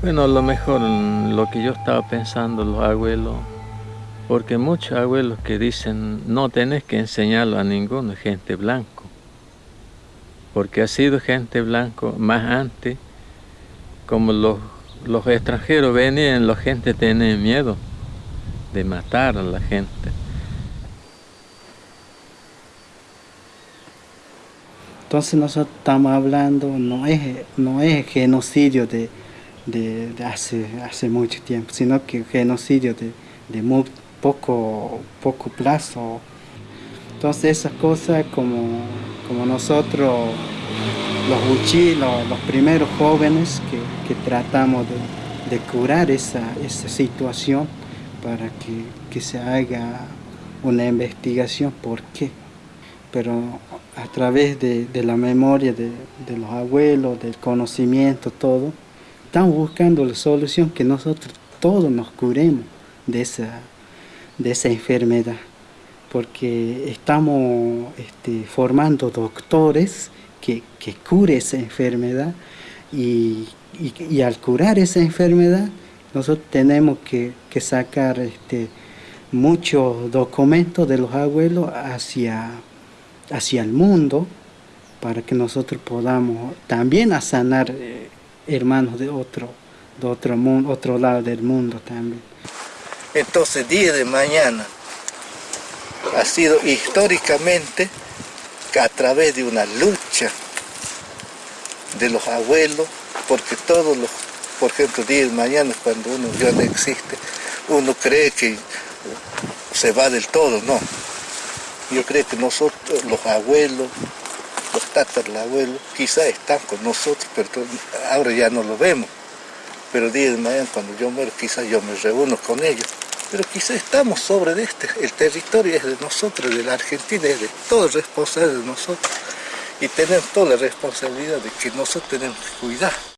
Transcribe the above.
Bueno, a lo mejor lo que yo estaba pensando, los abuelos, porque muchos abuelos que dicen no tenés que enseñarlo a ninguno, gente blanco, porque ha sido gente blanco más antes, como los, los extranjeros venían, la gente tenía miedo de matar a la gente. Entonces nosotros estamos hablando, no es, no es genocidio de, de, hace, hace mucho tiempo, sino que genocidio de, de muy poco, poco plazo. Entonces esas cosas como, como nosotros, los uchilos, los primeros jóvenes que, que tratamos de, de, curar esa, esa situación para que, que se haga una investigación por qué. Pero a través de, de la memoria de, de, los abuelos, del conocimiento, todo, estamos buscando la solución que nosotros todos nos curemos de esa, de esa enfermedad, porque estamos este, formando doctores que, que cure esa enfermedad y, y, al curar esa enfermedad nosotros tenemos que, que sacar este, muchos documentos de los abuelos hacia, hacia el mundo para que nosotros podamos también sanar eh, hermanos de otro, de otro, mundo, otro lado del mundo también. Entonces, día de mañana ha sido históricamente a través de una lucha de los abuelos, porque todos los, por ejemplo, día de mañana cuando uno ya no existe, uno cree que se va del todo, no. Yo creo que nosotros, los abuelos, los tatarabuelos, quizás están con nosotros, pero ahora ya no lo vemos. Pero día de mañana cuando yo muero, quizás yo me reúno con ellos. Pero quizás estamos sobre de este, el territorio es de nosotros, de la Argentina, es de todos responsable de nosotros. Y tenemos toda la responsabilidad de que nosotros tenemos que cuidar.